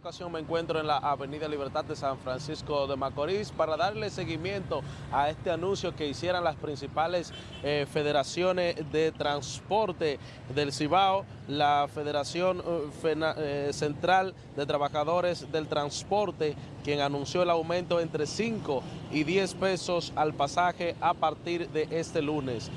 ocasión me encuentro en la Avenida Libertad de San Francisco de Macorís para darle seguimiento a este anuncio que hicieran las principales eh, federaciones de transporte del Cibao, la Federación eh, eh, Central de Trabajadores del Transporte, quien anunció el aumento entre 5 y 10 pesos al pasaje a partir de este lunes.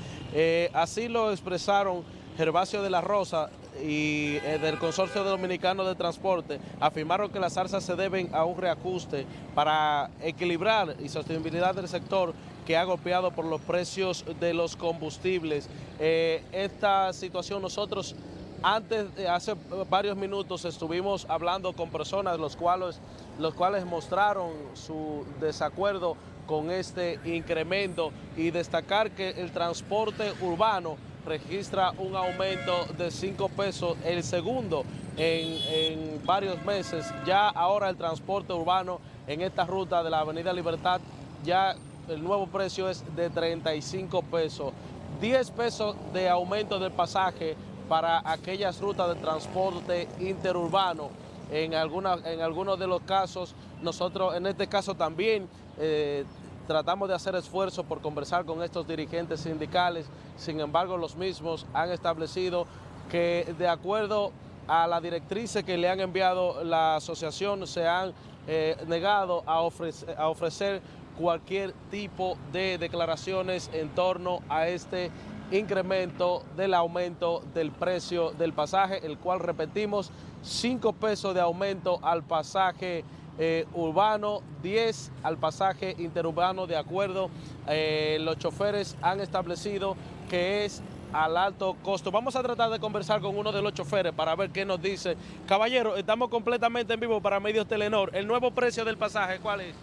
así lo expresaron Gervasio de la Rosa, y eh, del Consorcio Dominicano de Transporte afirmaron que las alzas se deben a un reajuste para equilibrar y sostenibilidad del sector que ha golpeado por los precios de los combustibles. Eh, esta situación nosotros antes, hace varios minutos estuvimos hablando con personas los cuales, los cuales mostraron su desacuerdo con este incremento y destacar que el transporte urbano registra un aumento de 5 pesos, el segundo en, varios meses. Ya ahora el transporte urbano en esta ruta de la Avenida Libertad, ya el nuevo precio es de 35 pesos. 10 pesos de aumento del pasaje para aquellas rutas de transporte interurbano. En, alguna, en algunos de los casos, nosotros en este caso también eh, tratamos de hacer esfuerzos por conversar con estos dirigentes sindicales, sin embargo los mismos han establecido que de acuerdo a la directriz que le han enviado la asociación se han eh, negado a ofrecer, a ofrecer cualquier tipo de declaraciones en torno a este incremento del aumento del precio del pasaje, el cual repetimos, 5 pesos de aumento al pasaje eh, urbano, 10 al pasaje interurbano, de acuerdo, eh, los choferes han establecido que es al alto costo. Vamos a tratar de conversar con uno de los choferes para ver qué nos dice. Caballero, estamos completamente en vivo para Medios Telenor. ¿El nuevo precio del pasaje cuál es?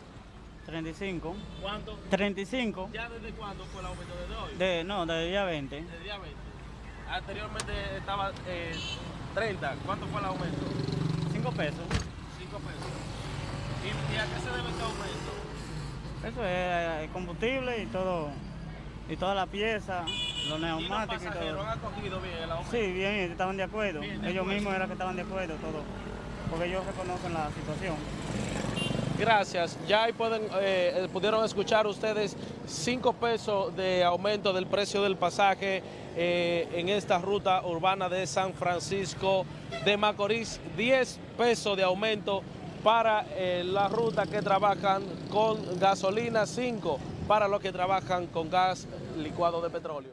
35. ¿Cuánto? 35. ¿Ya desde cuándo fue el aumento? ¿Desde hoy? De, no, desde día 20. Desde día 20. Anteriormente estaba 30. Eh, ¿Cuánto fue el aumento? 5 pesos. 5 pesos. ¿Y, a qué se debe este aumento? Eso es combustible y todo, y toda la pieza, los neumáticos ¿Y los pasajeros han acogido bien el aumento? Sí, bien, estaban de acuerdo. ellos mismos eran que estaban de acuerdo, todo, porque ellos reconocen la situación. Gracias. Ya ahí pueden, eh, pudieron escuchar ustedes 5 pesos de aumento del precio del pasaje eh, en esta ruta urbana de San Francisco de Macorís. 10 pesos de aumento para eh, la ruta que trabajan con gasolina, 5 para los que trabajan con gas licuado de petróleo.